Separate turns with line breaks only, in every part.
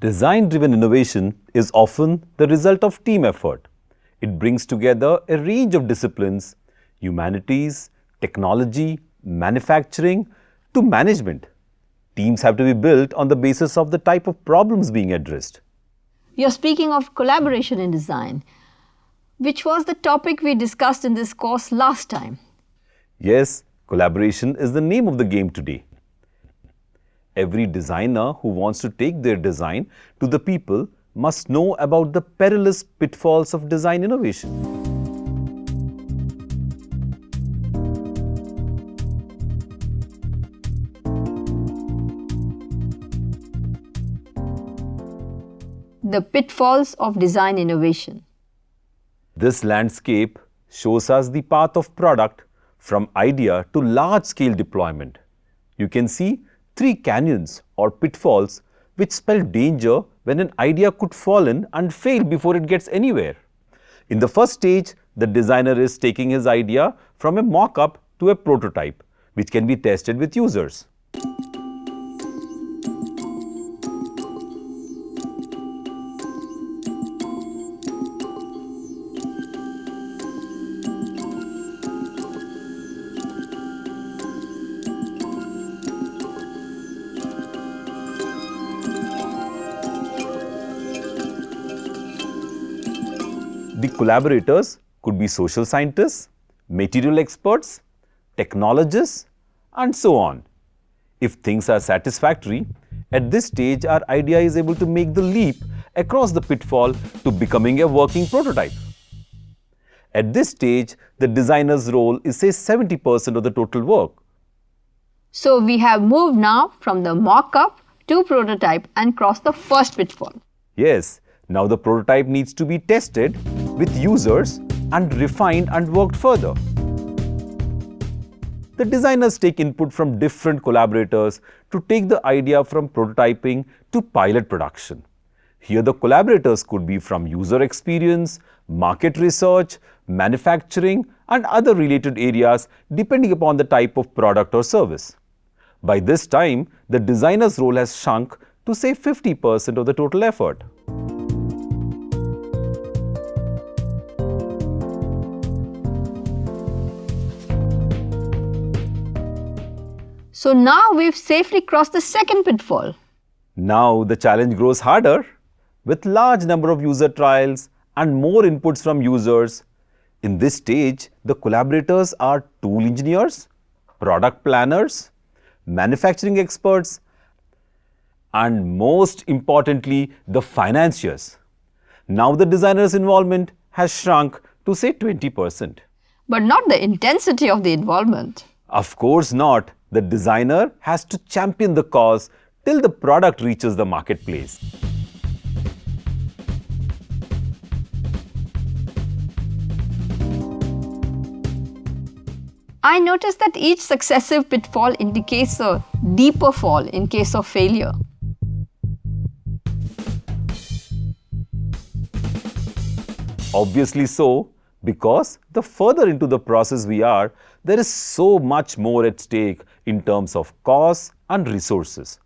Design-driven innovation is often the result of team effort. It brings together a range of disciplines, humanities, technology, manufacturing to management. Teams have to be built on the basis of the type of problems being addressed.
You're speaking of collaboration in design, which was the topic we discussed in this course last time.
Yes, collaboration is the name of the game today. Every designer who wants to take their design to the people must know about the perilous pitfalls of design innovation.
The pitfalls of design innovation.
This landscape shows us the path of product from idea to large-scale deployment. You can see three canyons or pitfalls which spell danger when an idea could fall in and fail before it gets anywhere. In the first stage, the designer is taking his idea from a mock-up to a prototype, which can be tested with users. The collaborators could be social scientists, material experts, technologists, and so on. If things are satisfactory, at this stage our idea is able to make the leap across the pitfall to becoming a working prototype. At this stage, the designer's role is say 70% of the total work.
So we have moved now from the mock-up to prototype and crossed the first pitfall.
Yes, now the prototype needs to be tested with users and refined and worked further. The designers take input from different collaborators to take the idea from prototyping to pilot production. Here the collaborators could be from user experience, market research, manufacturing and other related areas depending upon the type of product or service. By this time, the designer's role has shrunk to say 50% of the total effort.
So now we've safely crossed the second pitfall.
Now the challenge grows harder with large number of user trials and more inputs from users. In this stage, the collaborators are tool engineers, product planners, manufacturing experts, and most importantly, the financiers. Now the designer's involvement has shrunk to say 20%.
But not the intensity of the involvement.
Of course not the designer has to champion the cause till the product reaches the marketplace.
I noticed that each successive pitfall indicates a deeper fall in case of failure.
Obviously so, because the further into the process we are, there is so much more at stake in terms of costs and resources.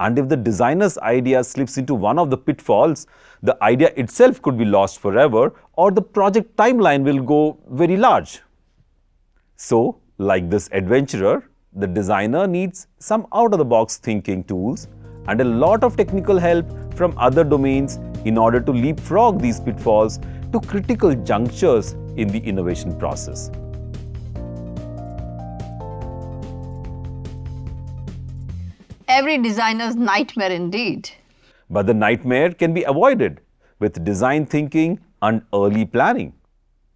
And if the designer's idea slips into one of the pitfalls, the idea itself could be lost forever or the project timeline will go very large. So, like this adventurer, the designer needs some out-of-the-box thinking tools and a lot of technical help from other domains in order to leapfrog these pitfalls to critical junctures in the innovation process.
Every designer's nightmare indeed.
But the nightmare can be avoided with design thinking and early planning.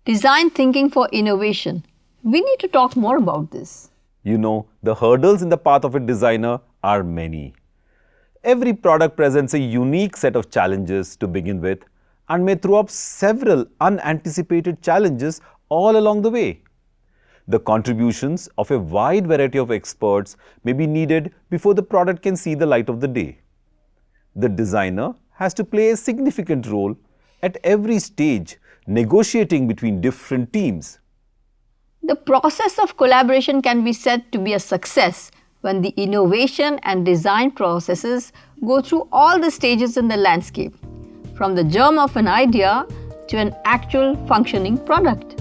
Design thinking for innovation. We need to talk more about this.
You know, the hurdles in the path of a designer are many. Every product presents a unique set of challenges to begin with and may throw up several unanticipated challenges all along the way. The contributions of a wide variety of experts may be needed before the product can see the light of the day. The designer has to play a significant role at every stage negotiating between different teams.
The process of collaboration can be said to be a success when the innovation and design processes go through all the stages in the landscape, from the germ of an idea to an actual functioning product.